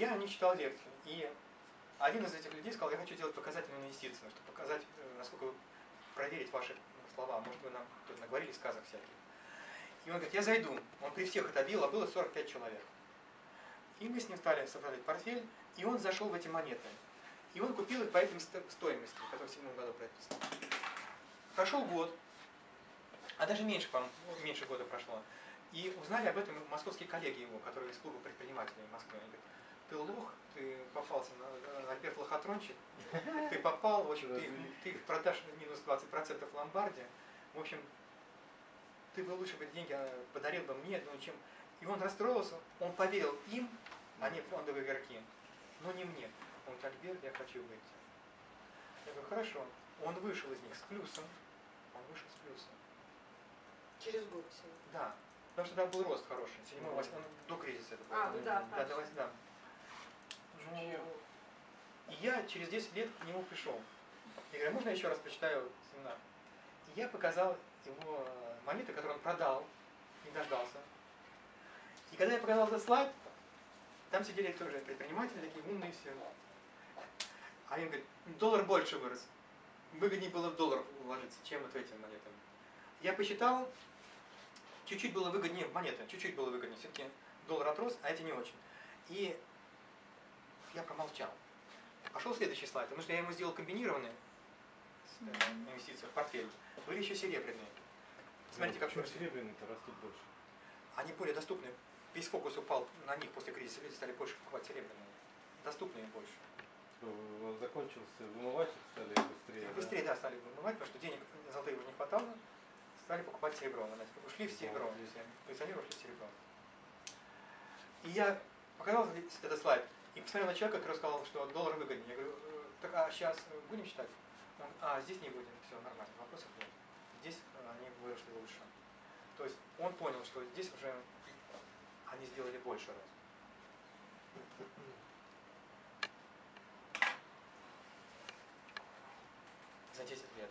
я не читал лекцию. И один из этих людей сказал, я хочу делать показательную инвестицию, чтобы показать, э, насколько проверить ваши слова. Может, вы нам тут наговорили сказок всяких. И он говорит, я зайду. Он при всех это бил, а было 45 человек. И мы с ним стали составлять портфель, и он зашел в эти монеты. И он купил их по этим стоимости, которые в седьмом году прописаны. Прошел год, а даже меньше, по меньше года прошло. И узнали об этом московские коллеги его, которые из клуба предпринимателей Москвы. Они говорят, ты лох, ты попался на, на Альберт Лохотрончик, ты попал, в общем, ты, ты продашь минус 20% в ломбарде. В общем, ты бы лучше бы деньги а, подарил бы мне, ну, чем... И он расстроился, он поверил им, а не фондовые игроки, но не мне. Он говорит, Альберт, я хочу выйти. Я говорю, хорошо. Он вышел из них с плюсом, он вышел с плюсом. Через год всего. Да. Потому что там был рост хороший. Седьмой, восьмой, до кризиса это было. А, ну да, да, до, да. Ну, и я через 10 лет к нему пришел. Я говорю, можно я еще раз почитаю семинар? И я показал его э, монеты, которые он продал, не дождался. И когда я показал этот слайд, там сидели тоже предприниматели, такие умные все. А они говорят, доллар больше вырос. Выгоднее было в доллар вложиться, чем вот в эти монеты. Я посчитал, чуть-чуть было выгоднее монеты, чуть-чуть было выгоднее. Все-таки доллар отрос, а эти не очень. И я промолчал. Пошел следующий слайд, потому что я ему сделал комбинированные э, инвестиции в портфель. Были еще серебряные. Смотрите, как серебряные-то растут больше? Они более доступны. Весь фокус упал на них после кризиса. Люди стали больше покупать серебряные. Доступные больше. Закончился вымыватель, стали быстрее. да? Быстрее, да, стали вымывать, потому что денег золотых не хватало. Стали покупать серебро. Ушли в серебро. Коллекционеры ушли в серебро. И я показал этот слайд. И посмотрел на человека, который сказал, что доллар выгоднее. Я говорю, «Э, так а сейчас будем читать? Он, а, здесь не будем, все нормально, вопросов нет. Здесь э, они вышли лучше. То есть он понял, что здесь уже они сделали больше раз. За 10 лет.